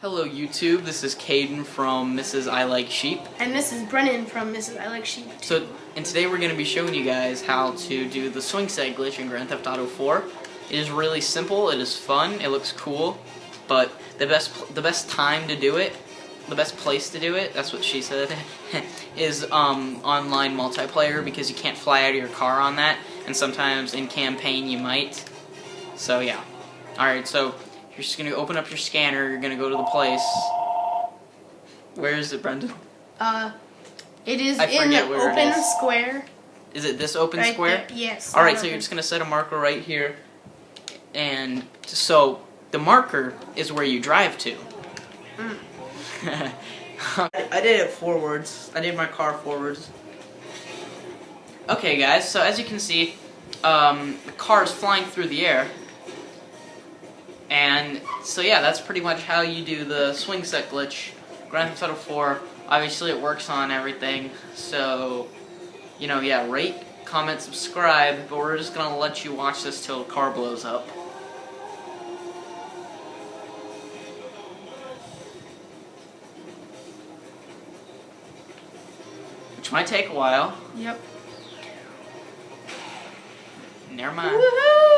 Hello YouTube, this is Caden from Mrs. I Like Sheep. And this is Brennan from Mrs. I Like Sheep. So, and today we're going to be showing you guys how to do the swing set glitch in Grand Theft Auto 4. It is really simple, it is fun, it looks cool, but the best the best time to do it, the best place to do it, that's what she said, is um, online multiplayer because you can't fly out of your car on that, and sometimes in campaign you might. So yeah. Alright, so you're just going to open up your scanner, you're going to go to the place. Where is it, Brendan? Uh, it is I in the open is. square. Is it this open right square? There. Yes. Alright, so you're just going to set a marker right here. And so the marker is where you drive to. I did it forwards. I did my car forwards. Okay, guys, so as you can see, um, the car is flying through the air. And so yeah, that's pretty much how you do the swing set glitch. Grand Theft Auto 4, obviously it works on everything, so, you know, yeah, rate, comment, subscribe, but we're just gonna let you watch this till the car blows up. Which might take a while. Yep. Never mind. Woohoo!